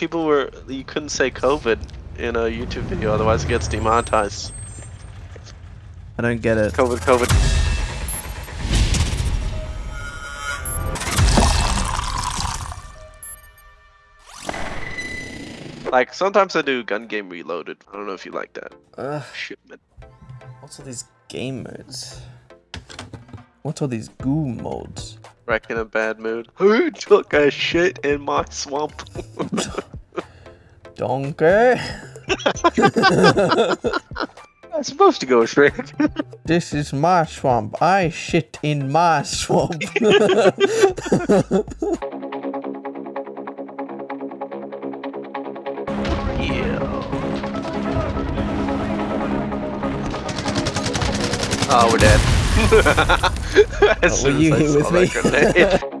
people were you couldn't say COVID in a YouTube video, otherwise it gets demonetized. I don't get it. COVID, COVID. Like sometimes I do gun game reloaded. I don't know if you like that. Ugh, Shipment. what's all these game modes? What's all these goo modes? Wreck in a bad mood. Who took a shit in my swamp? Donkey? I'm supposed to go straight. This is my swamp. I shit in my swamp. yeah. Oh, we're dead. As Oh, soon were you as I here with me?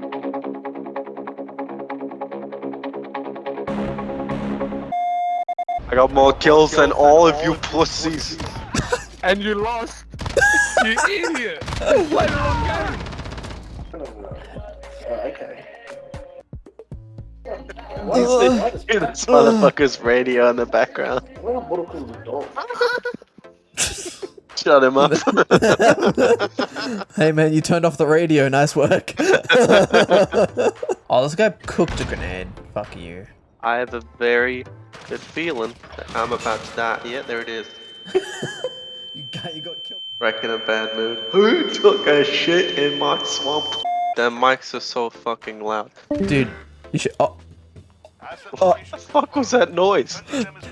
I got more kills than all of you pussies. And you lost. you idiot. You played the wrong game. You hear this motherfucker's radio in the background. Shut him up. hey man, you turned off the radio. Nice work. oh, this guy cooked a grenade. Fuck you. I have a very good feeling that I'm about to die. Yeah, there it is. You got you got killed. Wreck in a bad mood. Who took a shit in my swamp? Damn mics are so fucking loud. Dude, you should. Oh, What the fuck was that noise?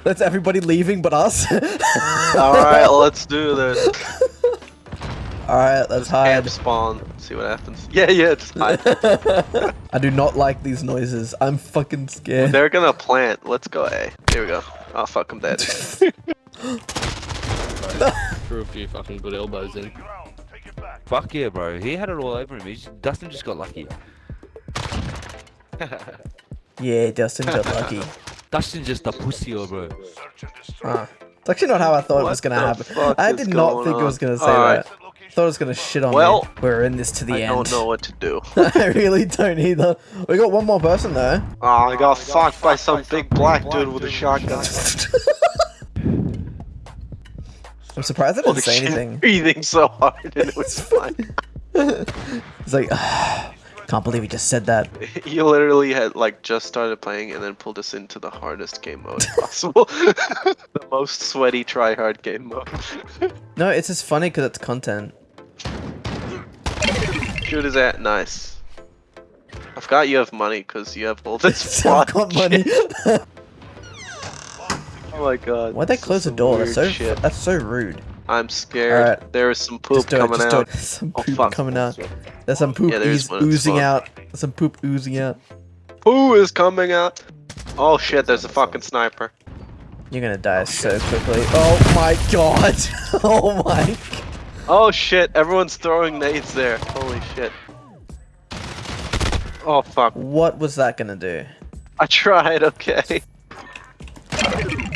that's everybody leaving but us. Alright, let's do this. All right, let's hide. Camp spawn. See what happens. Yeah, yeah, just hide. I do not like these noises. I'm fucking scared. They're gonna plant. Let's go A. Here we go. Oh fuck, I'm dead. Threw a few fucking good elbows in. Fuck yeah, bro. He had it all over him. He just, Dustin just got lucky. Yeah, Dustin got lucky. Dustin just a pussy, bro. Huh. It's actually not how I thought it was gonna happen. I did not going think it was gonna say Alright. that. Thought it was gonna shit on Well, me. We're in this to the I end. I don't know what to do. I really don't either. We got one more person though. Oh, I got fucked by some big black dude with a shotgun. I'm surprised I didn't say anything. Breathing so hard and it was fine. It's like, can't believe he just said that. You literally had like just started playing and then pulled us into the hardest game mode possible. the most sweaty try hard game mode. No, it's just funny because it's content. Shoot is at nice. I forgot you have money because you have all this So I've block got money. Oh my god. Why'd they close the door? That's so shit. that's so rude. I'm scared. Alright. There is some poop it. coming out. There's some Oh, poop fuck. coming out. There's some poop Yeah, there is ooze- one, it's oozing fun. out. There's some poop oozing out. Poo is coming out. Oh shit, there's a fucking sniper. You're gonna die so quickly. Oh my god. oh my. Oh shit, everyone's throwing nades there. Holy shit. Oh fuck. What was that gonna do? I tried, okay.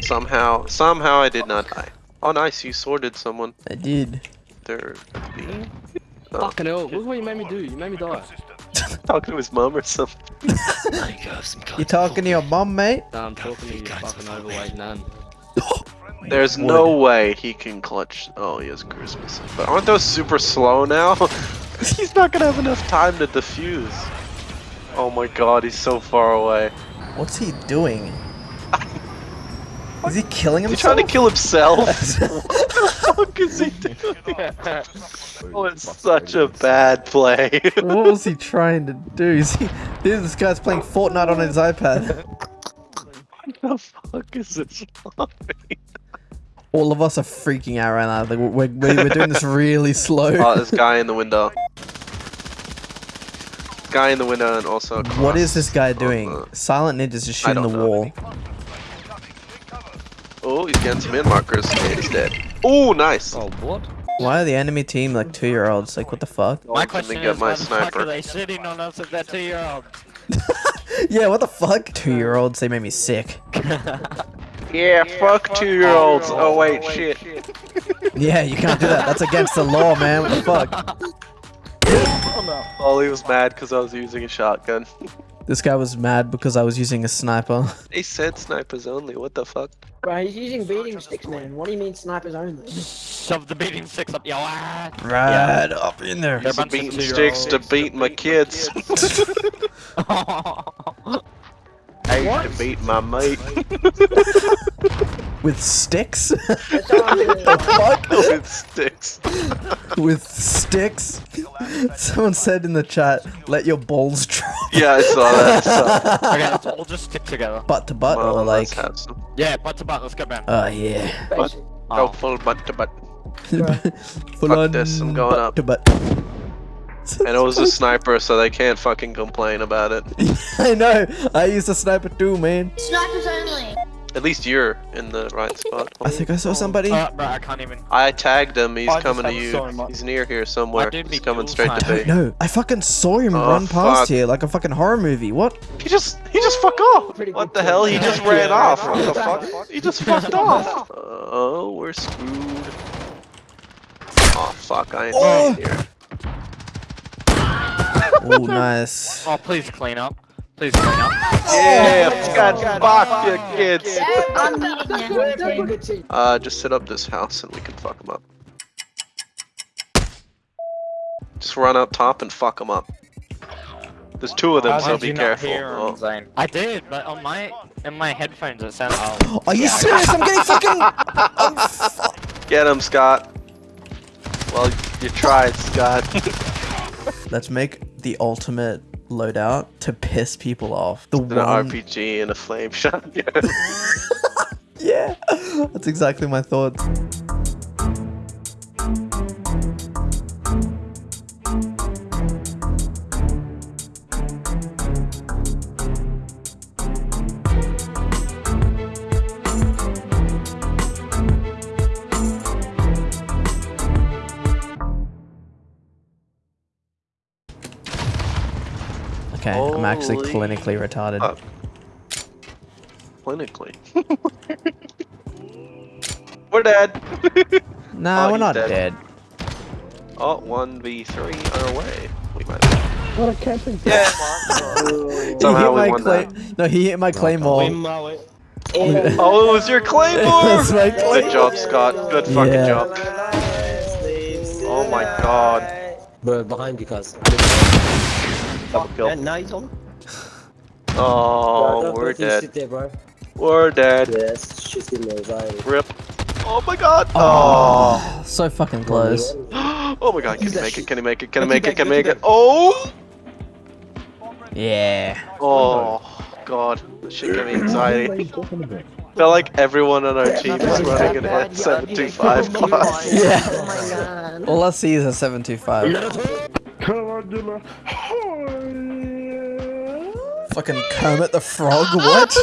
Somehow, somehow I did not die. Oh nice, you sorted someone. I did. They're being Oh, Fucking hell. Look what you made me do. You made me die. talking to his mom or something. You talking to your mom, mate? Nah, I'm talking to you, fucking overweight nan. There's no way he can clutch. Oh, he has cruise missile. But aren't those super slow now? he's not gonna have enough time to defuse. Oh my god, he's so far away. What's he doing? Is he killing Is he himself? trying to kill himself? what the fuck is he doing? Oh, it's such a bad play. what was he trying to do? Is he? This guy's playing Fortnite on his iPad. what the fuck is this flopping? All of us are freaking out right now. Like we're, we're, we're doing this really slow. Oh, this guy in the window. Guy in the window and also what is this guy doing? the- Silent Ninja's just I shooting the don't know. Wall. Oh, he's getting some in markers. Okay, he's dead. Oh, nice. Oh, what? Why are the enemy team like two year olds? Like what the fuck? My question get my sniper. they sitting on us if they're two-year-olds? Yeah, what the fuck? Two year olds, they made me sick. Yeah, fuck two-year-olds. Oh, oh wait, shit. Yeah, you can't do that. That's against the law, man. What the fuck? Oh, now. Ollie oh, was mad because I was using a shotgun. This guy was mad because I was using a sniper. They said snipers only. What the fuck? Bro, he's using beating sticks, man. What do you mean snipers only? Shove the beating sticks up your ass. Right up in there. They're Using beating two-year-olds. sticks to beat my kids. I used to beat my mate With sticks? That's all Fuck? with sticks. With sticks? Someone said in the chat, let your balls drop. Yeah, I saw that. So, okay, let's all just stick together. Butt to butt well, or like. let's have some. Yeah, butt to butt, let's go, man. Oh yeah. Basic. Go Oh. full butt to butt. Full Fuck on this, I'm going butt up. to butt. And it was a sniper, so they can't fucking complain about it. I know. I used a sniper too, man. Snipers only. At least you're in the right spot. I think I saw somebody. Uh, bro, I can't even. I tagged him. He's I coming to you. so He's near here somewhere. He's coming dual straight to me. No, I fucking saw him Oh, run past fuck. here like a fucking horror movie. What? He just he just fucked off. Pretty What good the hell? He just Yeah, ran yeah, off. yeah. What the fuck? He just fucked off. Oh, we're screwed. Oh fuck! I ain't Oh. here. Oh, nice. Oh, please clean up. Please clean up. Yeah, God, fuck you kids. I'm meeting now. We're a pretty good team. Uh, just set up this house and we can fuck them up. Just run up top and fuck them up. There's two of them, How so be careful. Oh. I did, but on my in my headphones it sounded. Oh. Are you serious? I'm getting fucking. I'm fu- Get him, Scott. Well, you tried, Scott. Let's make the ultimate loadout to piss people off. The An one. RPG and a flame shotgun. Yeah, that's exactly my thoughts. I'm actually Holy clinically retarded. fuck. Clinically. We're dead. nah, oh, we're not dead. dead. Oh, 1v3 our away. We might What a camping. Yeah. He Somehow hit we my won that. No, he hit my claymore. Oh, it was your claymore! That's my Good claymore. job, Scott. Good fucking Yeah. job. Oh my god. Bro, behind you guys. Double kill. And now he's on. Oh, we're dead. Sit there, bro. We're dead. Yes, she's getting those eyes. Rip. Oh my god. Oh, oh. so fucking close. Oh my god, can he make it? Can he make it? Can he make it? Can he make it? Oh! Yeah. Oh god, this shit gave me anxiety. felt like everyone on our team is running an at 725 class. Yeah. Oh my god. All I see is a 725. Fucking Kermit the Frog, what?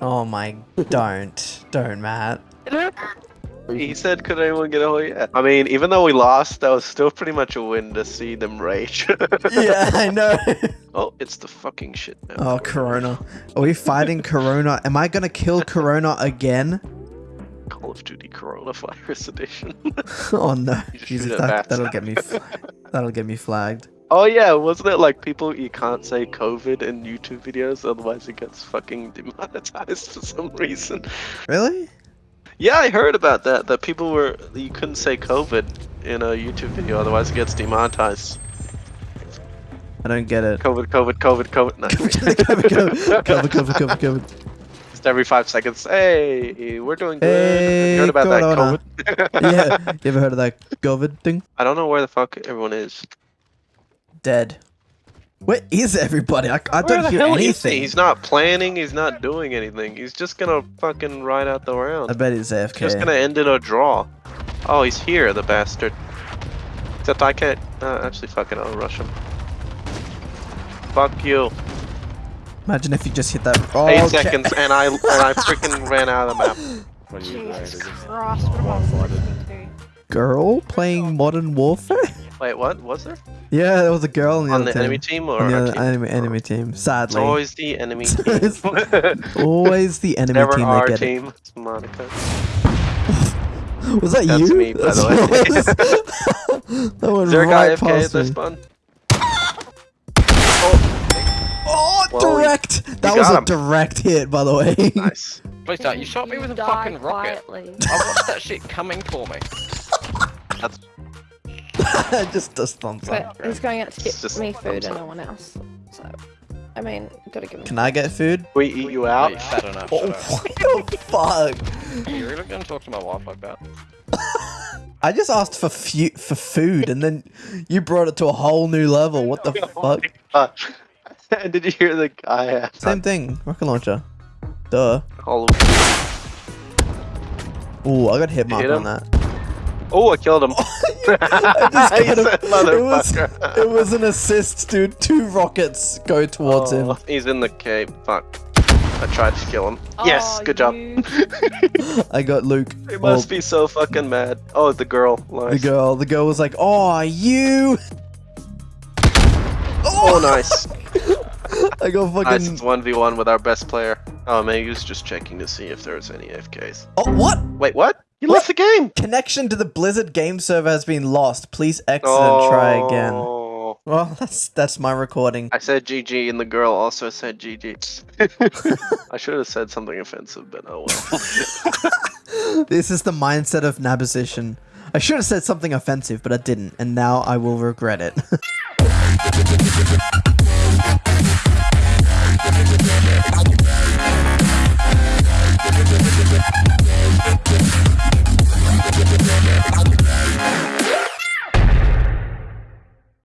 oh my, don't. Don't, Matt. He said, could anyone get a yeah. I mean, even though we lost, that was still pretty much a win to see them rage. Yeah, I know. oh, it's the fucking shit now. Oh, Corona. Are we fighting Corona? Am I gonna kill Corona again? Call of Duty Coronavirus Edition. Oh no. Jesus, that, that'll get me that'll get me flagged. oh yeah, wasn't it like people, you can't say COVID in YouTube videos, otherwise it gets fucking demonetized for some reason. Really? Yeah, I heard about that. That people were you couldn't say COVID in a YouTube video, otherwise it gets demonetized. I don't get it. COVID, COVID, COVID, COVID. No. cover, cover, cover, cover, cover, cover. Every five seconds. Hey, we're doing good. Hey, you heard about Corona. that COVID? Yeah, you ever heard of that COVID thing? I don't know where the fuck everyone is. Dead. Where is everybody? I, I don't hear is he? anything. He's not planning. He's not doing anything. He's just gonna fucking ride out the round. I bet he's AFK. Just gonna end in a draw. Oh, he's here, the bastard. Except I can't. Uh, actually, fucking, I'll rush him. Fuck you. Imagine if you just hit that. Oh, Eight okay. seconds, and I and I freaking ran out of the map. Jesus Christ, what am I walking through? Girl playing Modern Warfare? Wait, what? Was there? Yeah, there was a girl on the On other the team. enemy team or on the our other team? enemy, enemy team. Sadly, It's Sadly, always the enemy team. It's always the enemy Never team our get team. It's Monica. it. Was that That's you? me, by the way. That went Is there a guy right AFK at past this me. Spawn? Well, you- direct! That you was a him. direct hit, by the way. Nice. Please don't. You shot me with a Die fucking rocket. quietly. I watched that shit coming for me. That's. just does thumbs up. He's going out to get just me food and no one else. So, I mean, gotta give him. Can I get food? We eat you out. you fat enough. Oh, Shut up. what the fuck? Are you really gonna talk to my wife like that? I just asked for fu- for food, and then you brought it to a whole new level. What the fuck? Uh, Did you hear the guy? uh, Same thing. Rocket launcher. Duh. All of Ooh, I got hit mark hit on that. Oh, I killed him. I just got him. It was, it was an assist, dude. Two rockets go towards Oh, him. He's in the cave. Fuck. I tried to kill him. yes, Oh, good job. I got Luke. He Well, must be so fucking mad. Oh, the girl. the girl. The girl was like, "Oh, you." Oh, nice. I nice. fucking. It's 1v1 with our best player. Oh, man, he was just checking to see if there was any AFKs. Oh, what? Wait, what? You What? left the game! Connection to the Blizzard game server has been lost. Please exit and try again. Oh. Well, that's that's my recording. I said GG and the girl also said GG. I should have said something offensive, but oh well. This is the mindset of Naposition. I should have said something offensive, but I didn't, and now I will regret it.